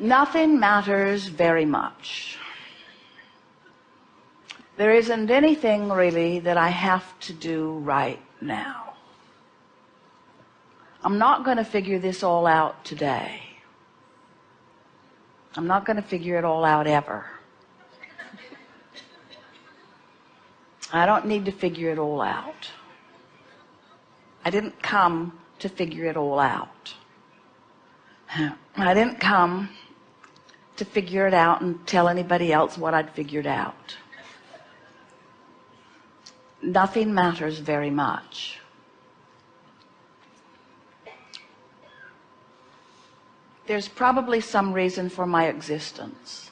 nothing matters very much. There isn't anything really that I have to do right now. I'm not going to figure this all out today. I'm not going to figure it all out ever. I don't need to figure it all out. I didn't come to figure it all out. I didn't come to figure it out and tell anybody else what I'd figured out. Nothing matters very much. There's probably some reason for my existence.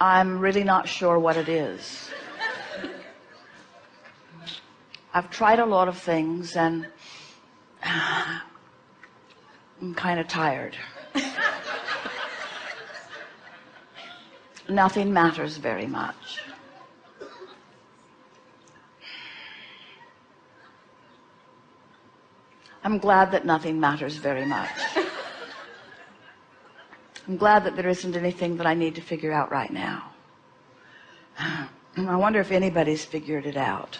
I'm really not sure what it is. I've tried a lot of things and I'm kind of tired. Nothing matters very much. I'm glad that nothing matters very much. I'm glad that there isn't anything that I need to figure out right now. I wonder if anybody's figured it out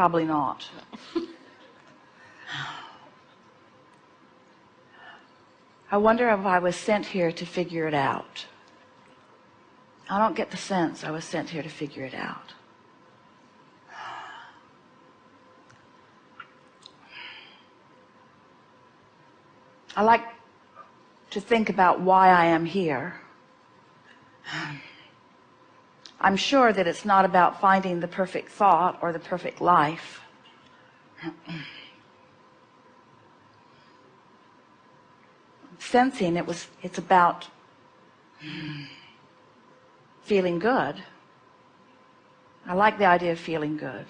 probably not. I wonder if I was sent here to figure it out. I don't get the sense I was sent here to figure it out. I like to think about why I am here I'm sure that it's not about finding the perfect thought or the perfect life. Sensing it was it's about feeling good. I like the idea of feeling good.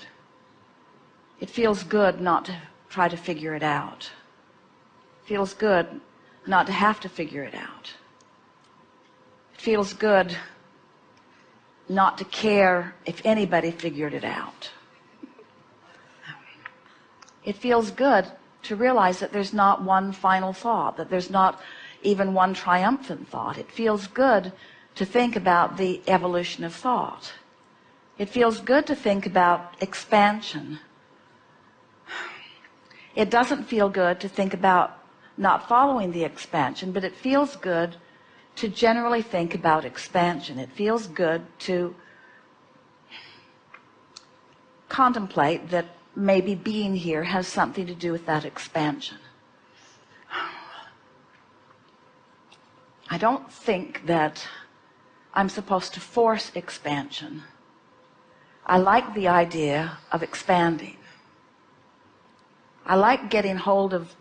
It feels good not to try to figure it out. It feels good not to have to figure it out. It feels good not to care if anybody figured it out. It feels good to realize that there's not one final thought that there's not even one triumphant thought. It feels good to think about the evolution of thought. It feels good to think about expansion. It doesn't feel good to think about not following the expansion but it feels good to generally think about expansion. It feels good to contemplate that maybe being here has something to do with that expansion. I don't think that I'm supposed to force expansion. I like the idea of expanding. I like getting hold of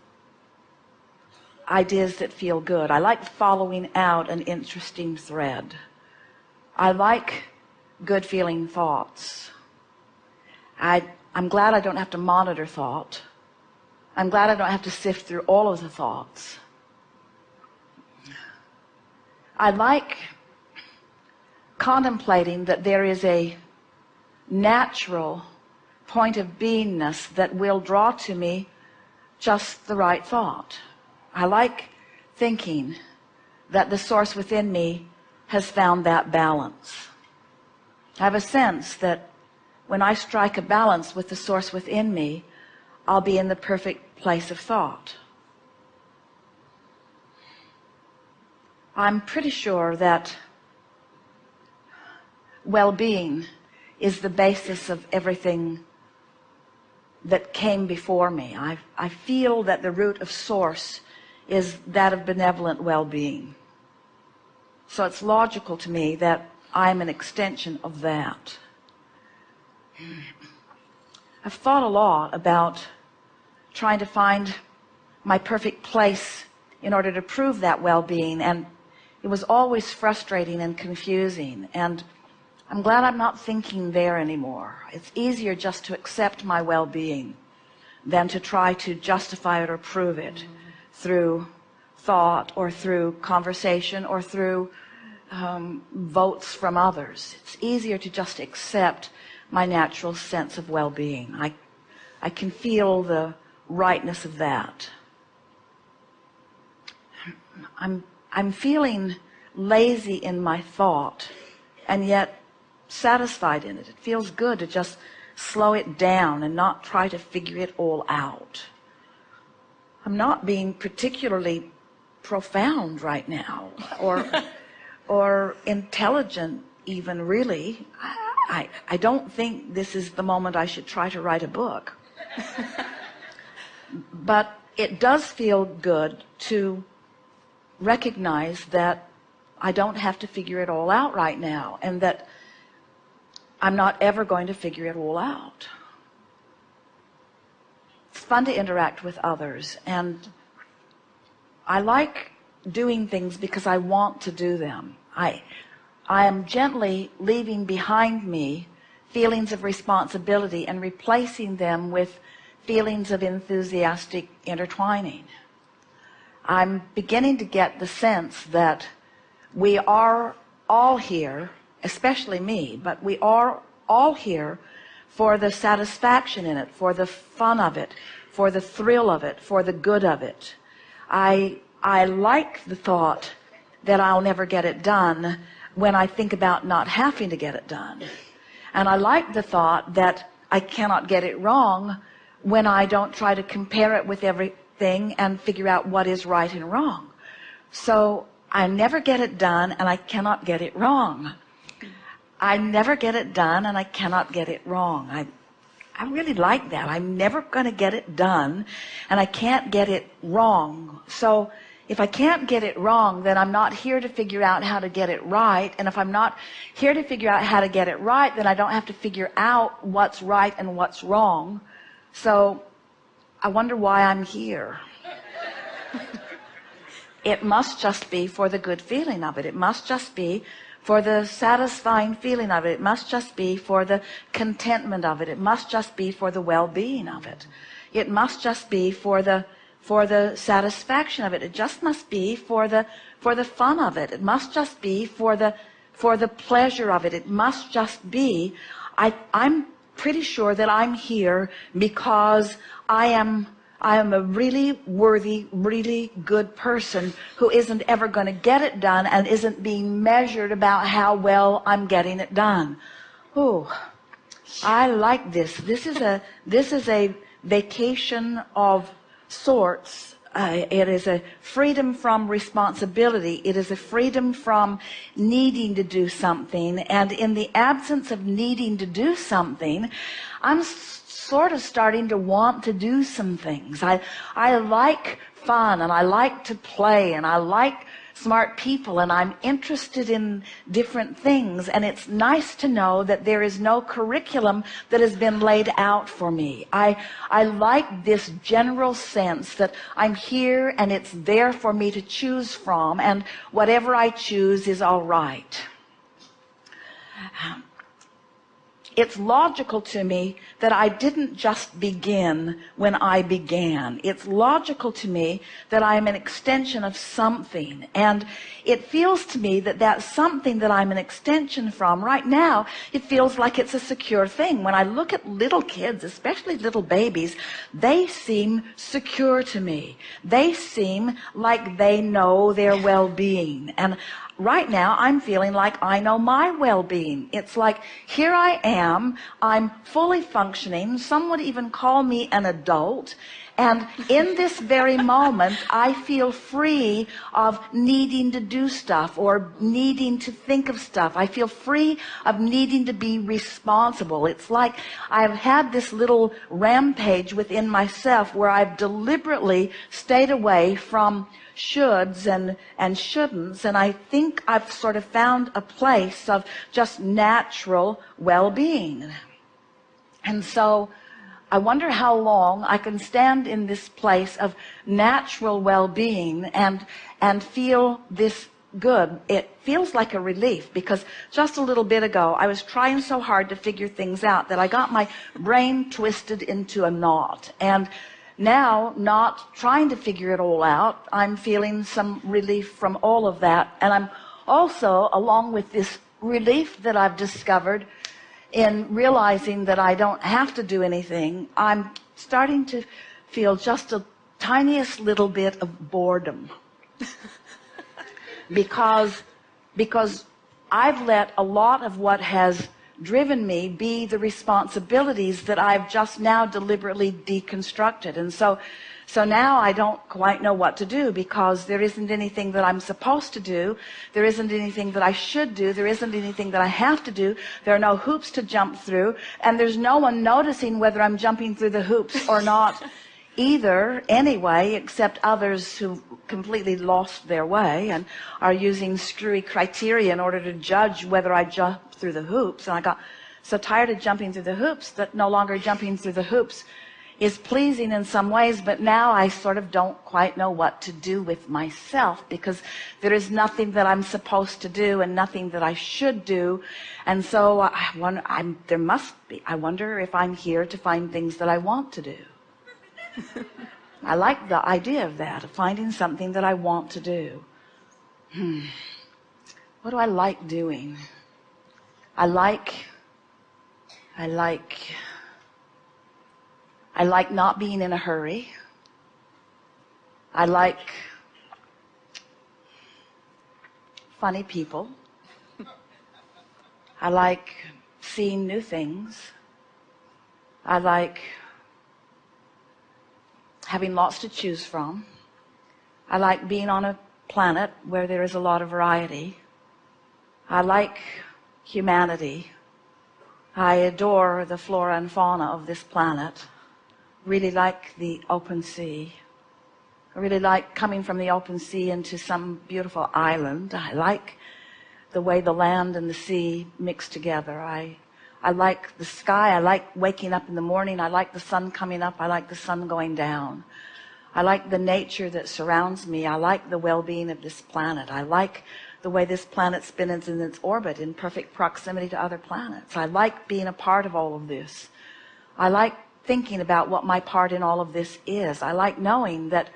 ideas that feel good. I like following out an interesting thread. I like good feeling thoughts. I I'm glad I don't have to monitor thought. I'm glad I don't have to sift through all of the thoughts. I like contemplating that there is a natural point of beingness that will draw to me just the right thought I like thinking that the source within me has found that balance. I have a sense that when I strike a balance with the source within me I'll be in the perfect place of thought. I'm pretty sure that well-being is the basis of everything that came before me. I, I feel that the root of source is that of benevolent well-being. So it's logical to me that I'm an extension of that. I've thought a lot about trying to find my perfect place in order to prove that well-being and it was always frustrating and confusing and I'm glad I'm not thinking there anymore. It's easier just to accept my well-being than to try to justify it or prove it through thought or through conversation or through um, votes from others. It's easier to just accept my natural sense of well-being. I I can feel the rightness of that. I'm I'm feeling lazy in my thought and yet satisfied in it. It feels good to just slow it down and not try to figure it all out I'm not being particularly profound right now or or intelligent even really. I, I don't think this is the moment I should try to write a book. But it does feel good to recognize that I don't have to figure it all out right now and that I'm not ever going to figure it all out fun to interact with others. And I like doing things because I want to do them. I I am gently leaving behind me feelings of responsibility and replacing them with feelings of enthusiastic intertwining. I'm beginning to get the sense that we are all here especially me but we are all here for the satisfaction in it for the fun of it for the thrill of it for the good of it. I I like the thought that I'll never get it done when I think about not having to get it done. And I like the thought that I cannot get it wrong when I don't try to compare it with everything and figure out what is right and wrong. So I never get it done and I cannot get it wrong. I never get it done and I cannot get it wrong. I I really like that. I'm never going to get it done and I can't get it wrong. So if I can't get it wrong then I'm not here to figure out how to get it right and if I'm not here to figure out how to get it right then I don't have to figure out what's right and what's wrong. So I wonder why I'm here. It must just be for the good feeling of it. It must just be for the satisfying feeling of it. It must just be for the contentment of it. It must just be for the well-being of it. It must just be for the for the satisfaction of it. It just must be for the for the fun of it. It must just be for the for the pleasure of it. It must just be. I I'm pretty sure that I'm here because I am I am a really worthy really good person who isn't ever going to get it done and isn't being measured about how well I'm getting it done. Oh I like this. This is a this is a vacation of sorts. Uh, it is a freedom from responsibility. It is a freedom from needing to do something. And in the absence of needing to do something I'm sort of starting to want to do some things. I I like fun and I like to play and I like smart people and I'm interested in different things and it's nice to know that there is no curriculum that has been laid out for me. I I like this general sense that I'm here and it's there for me to choose from and whatever I choose is all right um, it's logical to me that I didn't just begin when I began. It's logical to me that I am an extension of something. And it feels to me that that something that I'm an extension from right now it feels like it's a secure thing. When I look at little kids especially little babies they seem secure to me. They seem like they know their well-being. And right now I'm feeling like I know my well-being. It's like here I am I'm fully functioning. Some would even call me an adult. And in this very moment I feel free of needing to do stuff or needing to think of stuff. I feel free of needing to be responsible. It's like I've had this little rampage within myself where I've deliberately stayed away from shoulds and and shouldn'ts. And I think I've sort of found a place of just natural well-being. And so I wonder how long I can stand in this place of natural well-being and and feel this good. It feels like a relief because just a little bit ago I was trying so hard to figure things out that I got my brain twisted into a knot. And now not trying to figure it all out I'm feeling some relief from all of that and I'm also along with this relief that I've discovered in realizing that I don't have to do anything, I'm starting to feel just a tiniest little bit of boredom. because, because I've let a lot of what has driven me be the responsibilities that I've just now deliberately deconstructed. And so, so now I don't quite know what to do because there isn't anything that I'm supposed to do. There isn't anything that I should do. There isn't anything that I have to do. There are no hoops to jump through. And there's no one noticing whether I'm jumping through the hoops or not either anyway, except others who completely lost their way and are using screwy criteria in order to judge whether I jump through the hoops. And I got so tired of jumping through the hoops that no longer jumping through the hoops is pleasing in some ways, but now I sort of don't quite know what to do with myself because there is nothing that I'm supposed to do and nothing that I should do. And so I wonder, I'm, there must be, I wonder if I'm here to find things that I want to do. I like the idea of that, of finding something that I want to do. Hmm. What do I like doing? I like, I like, I like not being in a hurry. I like funny people. I like seeing new things. I like having lots to choose from. I like being on a planet where there is a lot of variety. I like humanity. I adore the flora and fauna of this planet. Really like the open sea. I really like coming from the open sea into some beautiful island. I like the way the land and the sea mix together. I I like the sky. I like waking up in the morning. I like the sun coming up. I like the sun going down. I like the nature that surrounds me. I like the well-being of this planet. I like the way this planet spins in its orbit in perfect proximity to other planets. I like being a part of all of this. I like thinking about what my part in all of this is. I like knowing that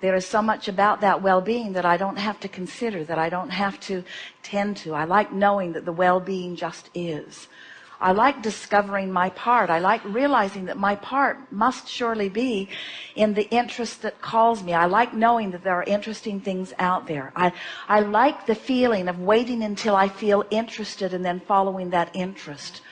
there is so much about that well-being that I don't have to consider, that I don't have to tend to. I like knowing that the well-being just is. I like discovering my part. I like realizing that my part must surely be in the interest that calls me. I like knowing that there are interesting things out there. I, I like the feeling of waiting until I feel interested and then following that interest.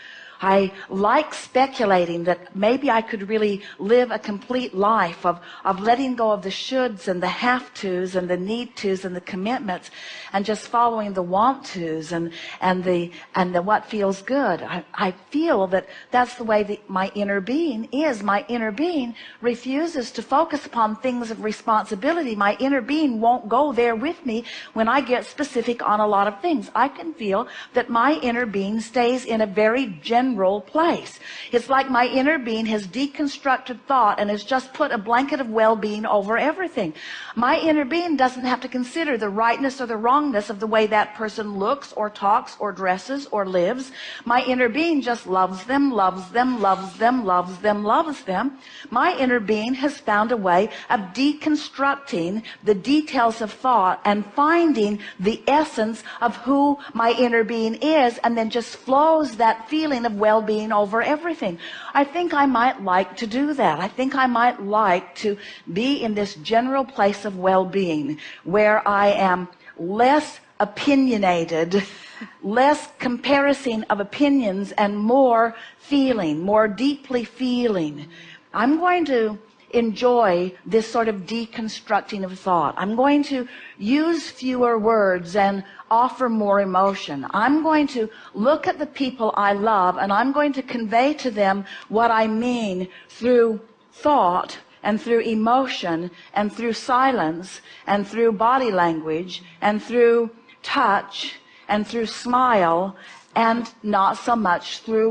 I like speculating that maybe I could really live a complete life of, of letting go of the shoulds and the have tos and the need tos and the commitments and just following the want tos and, and the, and the what feels good. I, I feel that that's the way my inner being is. My inner being refuses to focus upon things of responsibility. My inner being won't go there with me when I get specific on a lot of things. I can feel that my inner being stays in a very general general place. It's like my inner being has deconstructed thought and has just put a blanket of well-being over everything. My inner being doesn't have to consider the rightness or the wrongness of the way that person looks or talks or dresses or lives. My inner being just loves them, loves them, loves them, loves them, loves them. My inner being has found a way of deconstructing the details of thought and finding the essence of who my inner being is and then just flows that feeling well-being over everything. I think I might like to do that. I think I might like to be in this general place of well-being where I am less opinionated, less comparison of opinions and more feeling, more deeply feeling. I'm going to enjoy this sort of deconstructing of thought. I'm going to use fewer words and offer more emotion. I'm going to look at the people I love and I'm going to convey to them what I mean through thought and through emotion and through silence and through body language and through touch and through smile and not so much through